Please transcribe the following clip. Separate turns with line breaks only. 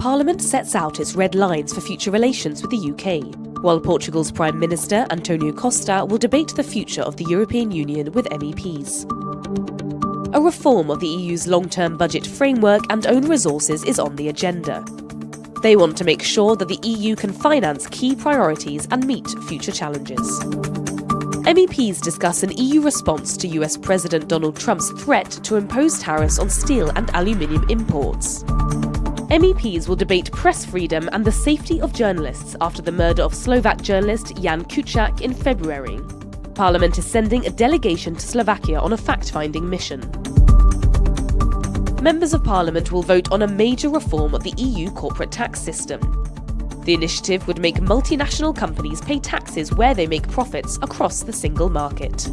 Parliament sets out its red lines for future relations with the UK, while Portugal's Prime Minister Antonio Costa will debate the future of the European Union with MEPs. A reform of the EU's long term budget framework and own resources is on the agenda. They want to make sure that the EU can finance key priorities and meet future challenges. MEPs discuss an EU response to US President Donald Trump's threat to impose tariffs on steel and aluminium imports. MEPs will debate press freedom and the safety of journalists after the murder of Slovak journalist Jan Kuciak in February. Parliament is sending a delegation to Slovakia on a fact finding mission. Members of Parliament will vote on a major reform of the EU corporate tax system. The initiative would make multinational companies pay taxes where they make profits across the single market.